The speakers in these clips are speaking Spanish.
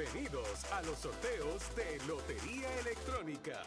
Bienvenidos a los sorteos de Lotería Electrónica.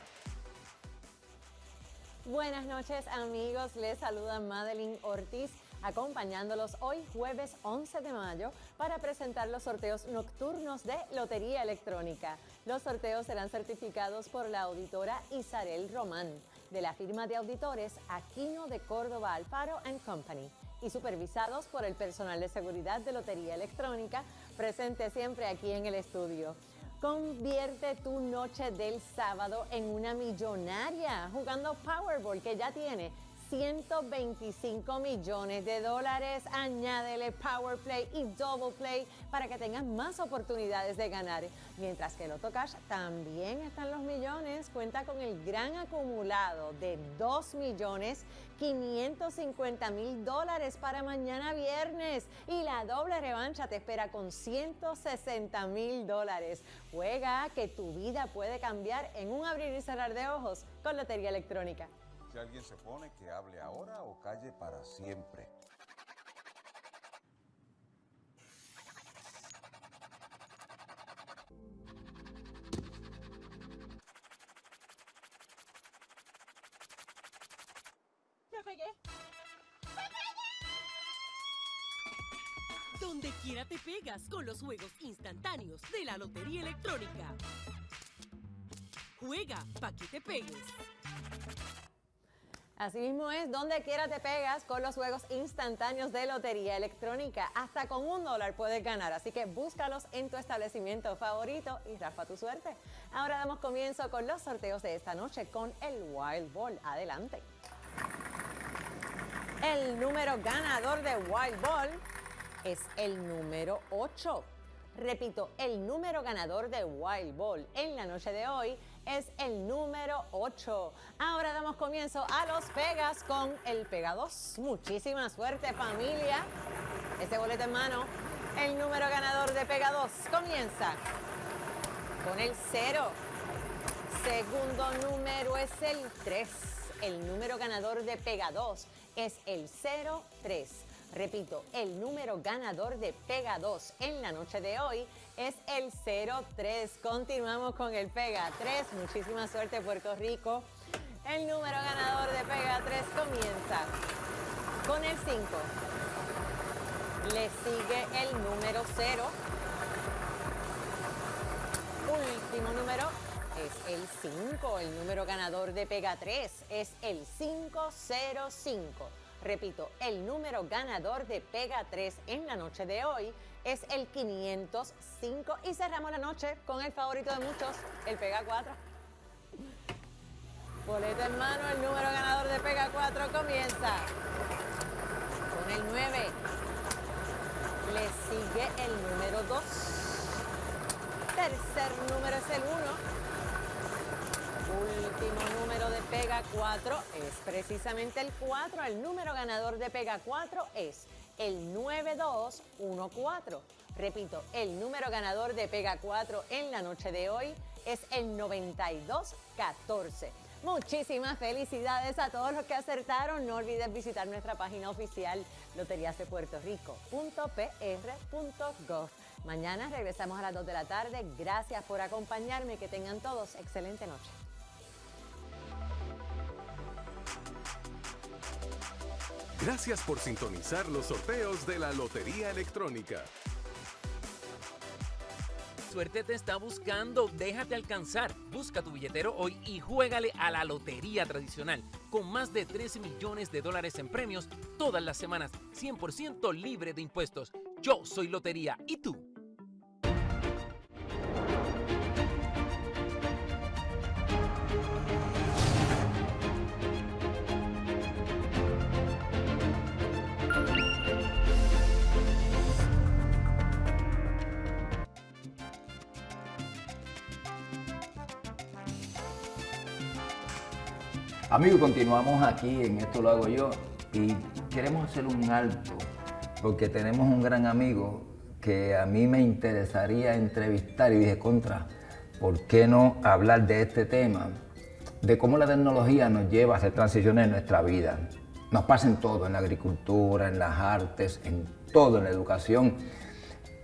Buenas noches amigos, les saluda Madeline Ortiz acompañándolos hoy jueves 11 de mayo para presentar los sorteos nocturnos de Lotería Electrónica. Los sorteos serán certificados por la auditora Isarel Román de la firma de auditores Aquino de Córdoba Alfaro Company y supervisados por el personal de seguridad de Lotería Electrónica presente siempre aquí en el estudio. Convierte tu noche del sábado en una millonaria jugando Powerball que ya tiene 125 millones de dólares. Añádele Power Play y Double Play para que tengas más oportunidades de ganar. Mientras que el Loto Cash también están los millones. Cuenta con el gran acumulado de 2 millones 550 mil dólares para mañana viernes. Y la doble revancha te espera con 160 mil dólares. Juega que tu vida puede cambiar en un abrir y cerrar de ojos con Lotería Electrónica. Si alguien se pone, que hable ahora o calle para siempre. ¡Me pegué! Donde quiera te pegas con los juegos instantáneos de la Lotería Electrónica. Juega para que te pegues. Así mismo es, donde quiera te pegas con los juegos instantáneos de lotería electrónica. Hasta con un dólar puedes ganar, así que búscalos en tu establecimiento favorito y rafa tu suerte. Ahora damos comienzo con los sorteos de esta noche con el Wild Ball. Adelante. El número ganador de Wild Ball es el número 8. Repito, el número ganador de Wild Ball en la noche de hoy es el número 8. Ahora damos comienzo a los Pegas con el Pega 2. Muchísima suerte familia. Este boleto en mano, el número ganador de Pega 2 comienza con el 0. Segundo número es el 3. El número ganador de Pega 2 es el 03. Repito, el número ganador de Pega 2 en la noche de hoy es el 03. Continuamos con el Pega 3. Muchísima suerte Puerto Rico. El número ganador de Pega 3 comienza con el 5. Le sigue el número 0. Último número es el 5. El número ganador de Pega 3 es el 505. Repito, el número ganador de Pega 3 en la noche de hoy es el 505 y cerramos la noche con el favorito de muchos, el Pega 4. Boleto en mano, el número ganador de Pega 4 comienza con el 9. Le sigue el número 2. Tercer número es el 1 último número de Pega 4 es precisamente el 4. El número ganador de Pega 4 es el 9214. Repito, el número ganador de Pega 4 en la noche de hoy es el 9214. Muchísimas felicidades a todos los que acertaron. No olvides visitar nuestra página oficial loteriasdepuertorico.pr.gov. Mañana regresamos a las 2 de la tarde. Gracias por acompañarme. Que tengan todos excelente noche. Gracias por sintonizar los sorteos de la Lotería Electrónica. Suerte te está buscando, déjate alcanzar. Busca tu billetero hoy y juégale a la lotería tradicional, con más de 13 millones de dólares en premios todas las semanas, 100% libre de impuestos. Yo soy Lotería, ¿y tú? Amigos, continuamos aquí en Esto lo hago yo y queremos hacer un alto porque tenemos un gran amigo que a mí me interesaría entrevistar y dije, contra, ¿por qué no hablar de este tema? De cómo la tecnología nos lleva a hacer transiciones en nuestra vida. Nos pasa en todo, en la agricultura, en las artes, en todo, en la educación.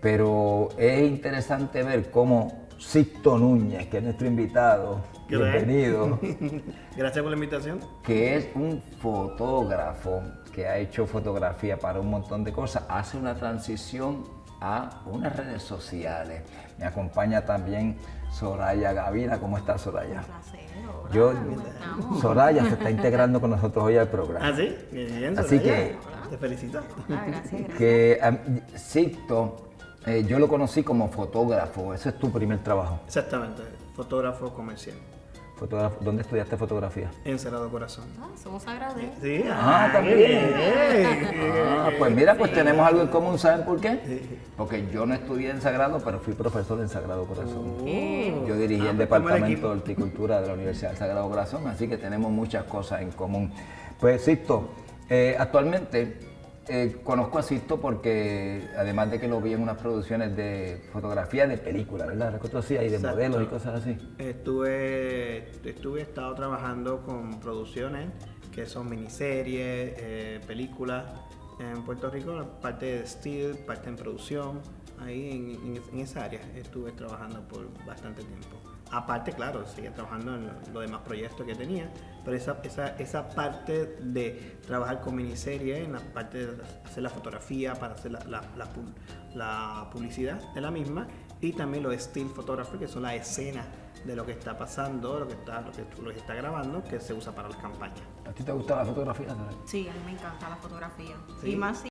pero es interesante ver cómo Sixto Núñez, que es nuestro invitado, Gracias. bienvenido, Gracias por la invitación. que es un fotógrafo que ha hecho fotografía para un montón de cosas, hace una transición a unas redes sociales. Me acompaña también Soraya Gavina. ¿Cómo estás, Soraya? Yo, Soraya se está integrando con nosotros hoy al programa. ¿Ah, sí? Bien, Así que- Te felicito. Que am, Sixto, eh, yo lo conocí como fotógrafo, ese es tu primer trabajo. Exactamente, fotógrafo comercial. Fotógrafo, ¿Dónde estudiaste fotografía? Encerrado Corazón. Somos sagrados. Sí, Ah, qué también. Ah, pues mira, pues tenemos algo en común, ¿saben por qué? Porque yo no estudié en Sagrado, pero fui profesor en Sagrado Corazón. Yo dirigí Ah, el pues en Departamento de Horticultura de la Universidad del Sagrado Corazón, así que tenemos muchas cosas en común. Pues Sisto, eh, actualmente eh, conozco a Sisto porque además de que lo vi en unas producciones de fotografía de películas, ¿verdad? ¿Recuerdo así? Hay de Exacto. modelos y cosas así. Estuve, estuve, estado trabajando con producciones que son miniseries, eh, películas en Puerto Rico, parte de still, parte en producción, ahí en, en- en esa área estuve trabajando por bastante tiempo. Aparte, claro, seguía trabajando en lo- los demás proyectos que tenía, pero esa, esa, esa parte de trabajar con miniseries, en la parte de hacer la fotografía, para hacer la, la- la la publicidad de la misma, y también los still photography, que son las escenas de lo que está pasando, lo que está, lo que, lo que está grabando, que se usa para las campañas. ¿A ti te gusta la fotografía? Sí, a mí me encanta la fotografía. Sí. Y más si